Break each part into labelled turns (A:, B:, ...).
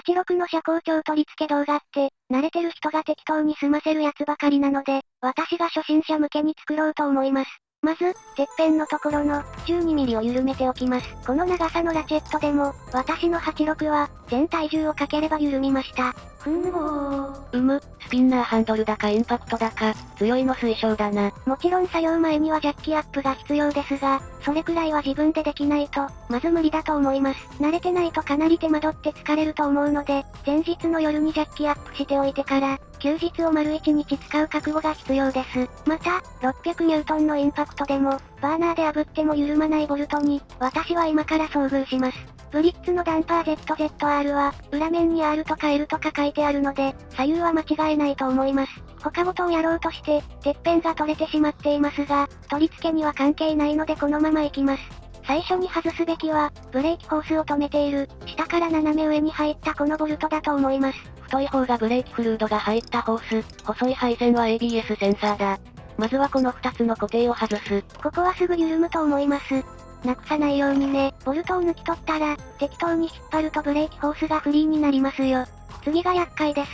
A: 86の車高調取り付け動画って、慣れてる人が適当に済ませるやつばかりなので、私が初心者向けに作ろうと思います。まず、てっぺんのところの 12mm を緩めておきます。この長さのラチェットでも、私の86は、全体重をかければ緩みました。ふんご
B: ー。うむ、スピンナーハンドルだかインパクトだか、強いの推奨だな。
A: もちろん作業前にはジャッキアップが必要ですが、それくらいは自分でできないと、まず無理だと思います。慣れてないとかなり手間取って疲れると思うので、前日の夜にジャッキアップしておいてから、休日を丸1日使う覚悟が必要です。また、600ニュートンのインパクトでも、バーナーで炙っても緩まないボルトに、私は今から遭遇します。ブリッツのダンパー ZZR は、裏面に R とか L とか書いてあるので、左右は間違えないと思います。他ごとをやろうとして、てっぺんが取れてしまっていますが、取り付けには関係ないのでこのまま行きます。最初に外すべきは、ブレーキホースを止めている、下から斜め上に入ったこのボルトだと思います。
B: 太い方がブレーキフルードが入ったホース、細い配線は ABS センサーだ。まずはこの2つの固定を外す。
A: ここはすぐ緩むと思います。なくさないようにね。ボルトを抜き取ったら、適当に引っ張るとブレーキホースがフリーになりますよ。次が厄介です。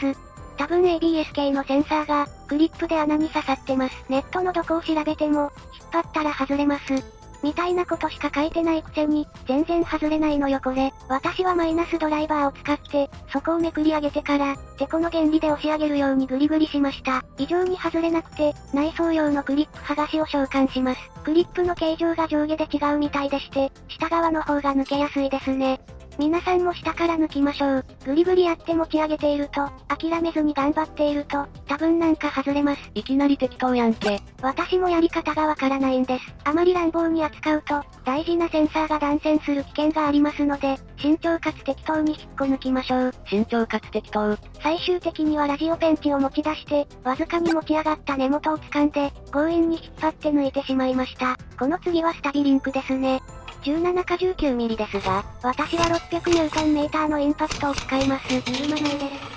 A: 多分 ABS 系のセンサーが、クリップで穴に刺さってます。ネットのどこを調べても、引っ張ったら外れます。みたいなことしか書いてないくせに、全然外れないのよこれ。私はマイナスドライバーを使って、そこをめくり上げてから、てこの原理で押し上げるようにグリグリしました。異常に外れなくて、内装用のクリップ剥がしを召喚します。クリップの形状が上下で違うみたいでして、下側の方が抜けやすいですね。皆さんも下から抜きましょう。グリグリやって持ち上げていると、諦めずに頑張っていると、多分なんか外れます。
B: いきなり適当やんけ。
A: 私もやり方がわからないんです。あまり乱暴に扱うと、大事なセンサーが断線する危険がありますので、慎重かつ適当に引っこ抜きましょう。
B: 慎重かつ適当。
A: 最終的にはラジオペンチを持ち出して、わずかに持ち上がった根元を掴んで、強引に引っ張って抜いてしまいました。この次はスタビリンクですね。17か19ミリですが、私は600ニュートンメーターのインパクトを使います。緩まないです。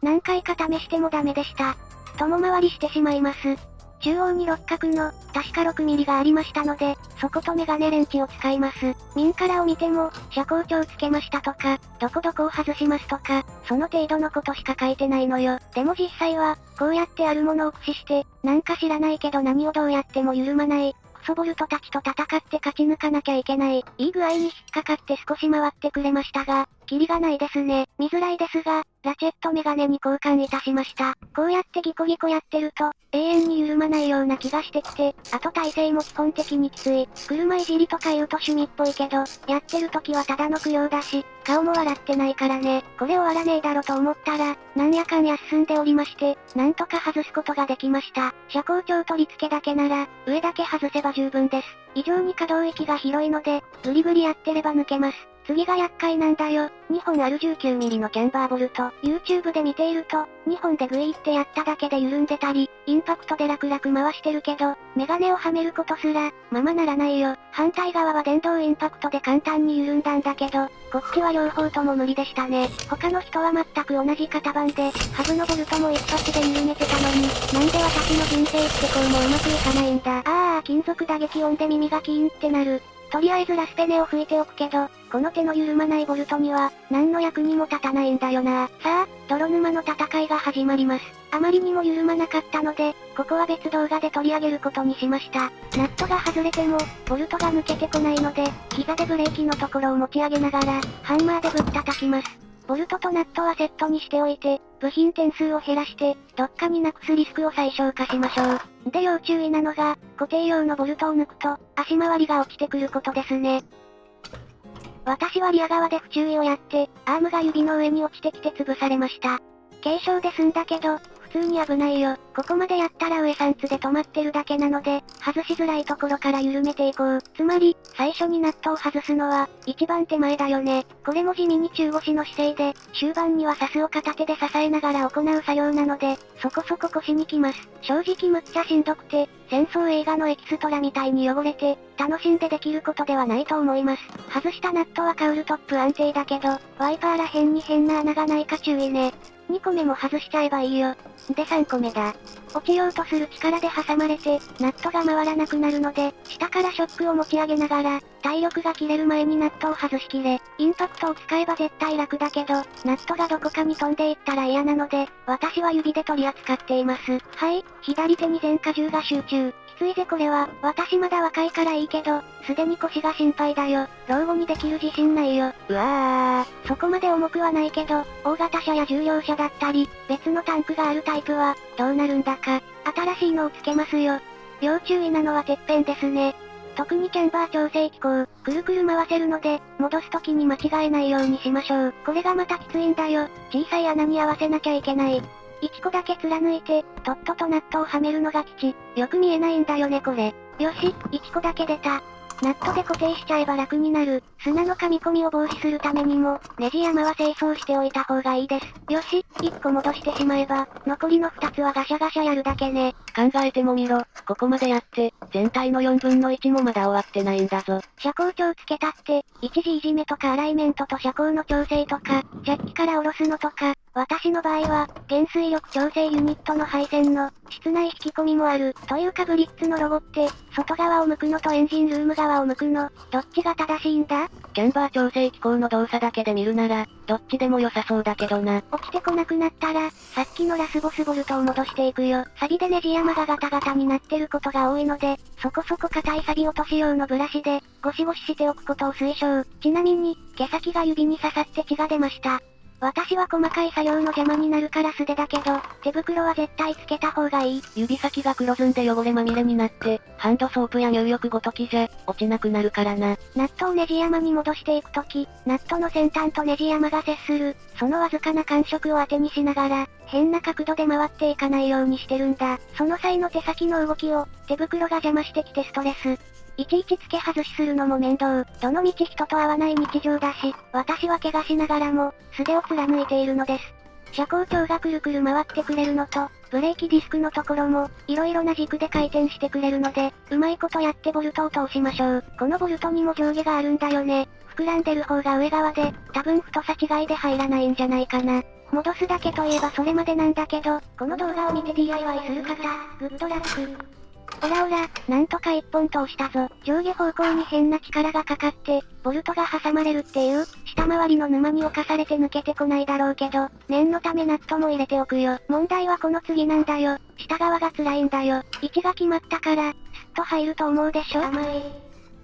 A: 何回か試してもダメでした。共回りしてしまいます。中央に六角の、確か6ミリがありましたので、そことメガネレンチを使います。民からを見ても、車高調つけましたとか、どこどこを外しますとか、その程度のことしか書いてないのよ。でも実際は、こうやってあるものを駆使して、なんか知らないけど何をどうやっても緩まない、ソボルトたちと戦って勝ち抜かなきゃいけない。いい具合に引っかかって少し回ってくれましたが、キリがないですね。見づらいですが、ラチェットメガネに交換いたしました。こうやってギコギコやってると、永遠に緩まないような気がしてきて、あと体勢も基本的にきつい。車いじりとか言うと趣味っぽいけど、やってる時はただの供養だし、顔も笑ってないからね。これ終わらねえだろと思ったら、なんやかんや進んでおりまして、なんとか外すことができました。車高調取り付けだけなら、上だけ外せば十分です。異常に可動域が広いので、グリグリやってれば抜けます。次が厄介なんだよ。2本ある 19mm のキャンバーボルト。YouTube で見ていると、2本でグイってやっただけで緩んでたり、インパクトで楽々回してるけど、メガネをはめることすら、ままならないよ。反対側は電動インパクトで簡単に緩んだんだけど、こっちは両方とも無理でしたね。他の人は全く同じ型番で、ハブのボルトも一発で緩めてたのに、なんで私の人生ってこうもうまくいかないんだ。ああ、金属打撃音で耳がキーンってなる。とりあえずラスペネを吹いておくけど、この手の緩まないボルトには、何の役にも立たないんだよな。さあ、泥沼の戦いが始まります。あまりにも緩まなかったので、ここは別動画で取り上げることにしました。ナットが外れても、ボルトが抜けてこないので、膝でブレーキのところを持ち上げながら、ハンマーでぶったたきます。ボルトとナットはセットにしておいて、部品点数を減らして、どっかになくすリスクを最小化しましょう。で要注意なのが、固定用のボルトを抜くと、足回りが落ちてくることですね。私はリア側で不注意をやって、アームが指の上に落ちてきて潰されました。軽傷で済んだけど、通に危ないよ。ここまでやったら上3つで止まってるだけなので、外しづらいところから緩めていこう。つまり、最初にナットを外すのは、一番手前だよね。これも地味に中腰の姿勢で、終盤にはサスを片手で支えながら行う作業なので、そこそこ腰にきます。正直むっちゃしんどくて、戦争映画のエキストラみたいに汚れて、楽しんでできることではないと思います。外したナットはカウルトップ安定だけど、ワイパーら辺に変な穴がないか注意ね。2個目も外しちゃえばいいよ。で3個目だ。落ちようとする力で挟まれて、ナットが回らなくなるので、下からショックを持ち上げながら、体力が切れる前にナットを外しきれ、インパクトを使えば絶対楽だけど、ナットがどこかに飛んでいったら嫌なので、私は指で取り扱っています。はい、左手に全荷重が集中。ついぜこれは、私まだ若いからいいけど、すでに腰が心配だよ。老後にできる自信ないよ。うわー、そこまで重くはないけど、大型車や重量車だったり、別のタンクがあるタイプは、どうなるんだか。新しいのをつけますよ。要注意なのはてっぺんですね。特にキャンバー調整機構、くるくる回せるので、戻す時に間違えないようにしましょう。これがまたきついんだよ。小さい穴に合わせなきゃいけない。1個だけ貫いて、とっととナットをはめるのが基地。よく見えないんだよねこれ。よし、1個だけ出た。ナットで固定しちゃえば楽になる。砂の噛み込みを防止するためにも、ネジ山は清掃しておいた方がいいです。よし、1個戻してしまえば、残りの2つはガシャガシャやるだけね。
B: 考えてもみろ、ここまでやって、全体の4分の1もまだ終わってないんだぞ。
A: 車高調つけたって、一時いじめとかアライメントと車高の調整とか、ジャッキから下ろすのとか、私の場合は、減水力調整ユニットの配線の、室内引き込みもある。というかブリッツのロゴって、外側を向くのとエンジンルーム側を向くの、どっちが正しいんだ？
B: キャンバー調整機構の動作だけで見るなら、どっちでも良さそうだけどな。
A: 起きてこなくなったら、さっきのラスボスボルトを戻していくよ。サビでネジ山がガタガタになってることが多いので、そこそこ硬いサビ落とし用のブラシで、ゴシゴシしておくことを推奨。ちなみに、毛先が指に刺さって血が出ました。私は細かい作業の邪魔になるから素手だけど、手袋は絶対つけた方がいい。
B: 指先が黒ずんで汚れまみれになって、ハンドソープや入浴ごときじゃ、落ちなくなるからな。
A: ナットをネジ山に戻していくとき、ナットの先端とネジ山が接する、そのわずかな感触を当てにしながら、変な角度で回っていかないようにしてるんだ。その際の手先の動きを、手袋が邪魔してきてストレス。いちいち付け外しするのも面倒。どの道人と会わない日常だし、私は怪我しながらも、素手を貫いているのです。車高調がくるくる回ってくれるのと、ブレーキディスクのところも、色々な軸で回転してくれるので、うまいことやってボルトを通しましょう。このボルトにも上下があるんだよね。膨らんでる方が上側で、多分太さ違いで入らないんじゃないかな。戻すだけといえばそれまでなんだけど、この動画を見て DIY する方、グッドラック。オラオラ、なんとか一本通したぞ。上下方向に変な力がかかって、ボルトが挟まれるっていう、下回りの沼に侵されて抜けてこないだろうけど、念のためナットも入れておくよ。問題はこの次なんだよ。下側が辛いんだよ。位置が決まったから、スッと入ると思うでしょ甘い。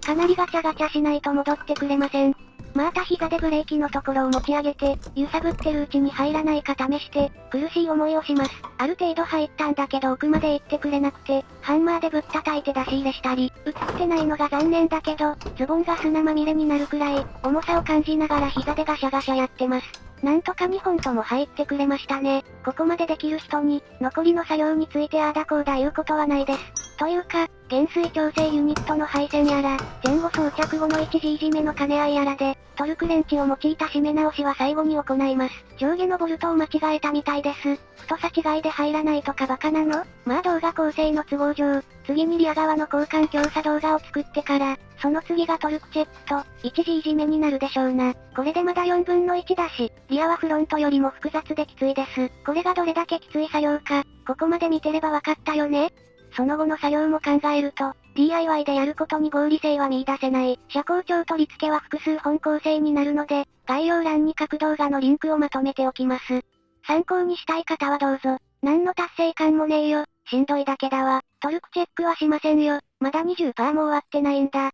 A: かなりガチャガチャしないと戻ってくれません。また膝でブレーキのところを持ち上げて、揺さぶってるうちに入らないか試して、苦しい思いをします。ある程度入ったんだけど奥まで行ってくれなくて、ハンマーでぶったたいて出し入れしたり、映ってないのが残念だけど、ズボンが砂まみれになるくらい、重さを感じながら膝でガシャガシャやってます。なんとか2本とも入ってくれましたね。ここまでできる人に、残りの作業についてああだこうだ言うことはないです。というか、減水調整ユニットの配線やら、前後装着後の一時いじめの兼ね合いやらで、トルクレンチを用いた締め直しは最後に行います。上下のボルトを間違えたみたいです。太さ違いで入らないとかバカなの？まあ動画構成の都合上、次にリア側の交換強差動画を作ってから、その次がトルクチェックと、一時いじめになるでしょうな。これでまだ4分の1だし、リアはフロントよりも複雑できついです。これがどれだけきつい作業か、ここまで見てればわかったよね？その後の作業も考えると、DIY でやることに合理性は見出せない。車高調取り付けは複数本構成になるので、概要欄に各動画のリンクをまとめておきます。参考にしたい方はどうぞ。何の達成感もねえよ。しんどいだけだわ。トルクチェックはしませんよ。まだ20%も終わってないんだ。